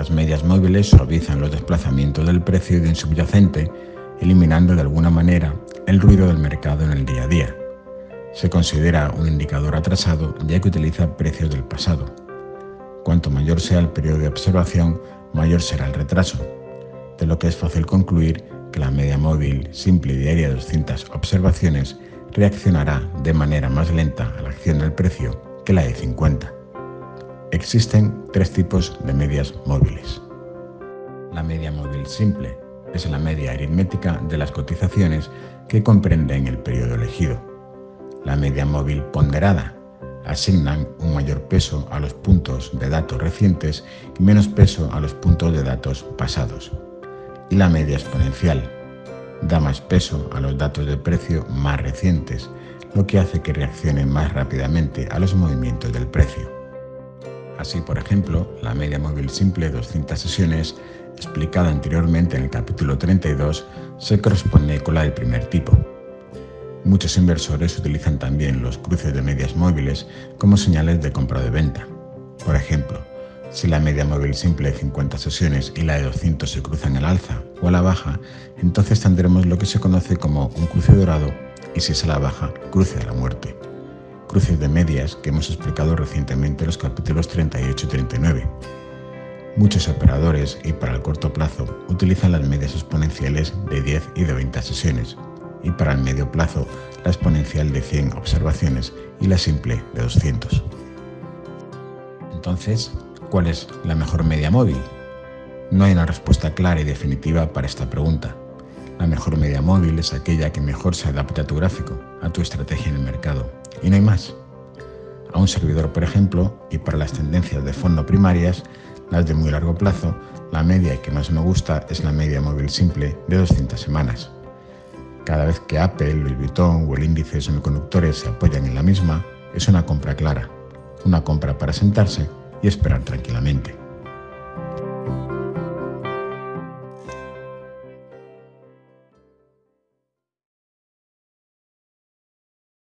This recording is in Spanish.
Las medias móviles suavizan los desplazamientos del precio de un subyacente, eliminando de alguna manera el ruido del mercado en el día a día. Se considera un indicador atrasado ya que utiliza precios del pasado. Cuanto mayor sea el periodo de observación, mayor será el retraso, de lo que es fácil concluir que la media móvil simple y diaria de 200 observaciones reaccionará de manera más lenta a la acción del precio que la de 50. Existen tres tipos de medias móviles. La media móvil simple es la media aritmética de las cotizaciones que comprenden el periodo elegido. La media móvil ponderada asignan un mayor peso a los puntos de datos recientes y menos peso a los puntos de datos pasados. Y la media exponencial da más peso a los datos de precio más recientes, lo que hace que reaccionen más rápidamente a los movimientos del precio. Así, por ejemplo, la media móvil simple de 200 sesiones, explicada anteriormente en el capítulo 32, se corresponde con la del primer tipo. Muchos inversores utilizan también los cruces de medias móviles como señales de compra o de venta. Por ejemplo, si la media móvil simple de 50 sesiones y la de 200 se cruzan al alza o a la baja, entonces tendremos lo que se conoce como un cruce dorado y si es a la baja, cruce a la muerte. Cruces de medias que hemos explicado recientemente en los capítulos 38 y 39. Muchos operadores y para el corto plazo utilizan las medias exponenciales de 10 y de 20 sesiones, y para el medio plazo la exponencial de 100 observaciones y la simple de 200. Entonces, ¿cuál es la mejor media móvil? No hay una respuesta clara y definitiva para esta pregunta. La mejor media móvil es aquella que mejor se adapte a tu gráfico, a tu estrategia en el mercado. Y no hay más. A un servidor, por ejemplo, y para las tendencias de fondo primarias, las de muy largo plazo, la media que más me gusta es la media móvil simple de 200 semanas. Cada vez que Apple, Louis Vuitton o el índice de semiconductores se apoyan en la misma, es una compra clara, una compra para sentarse y esperar tranquilamente.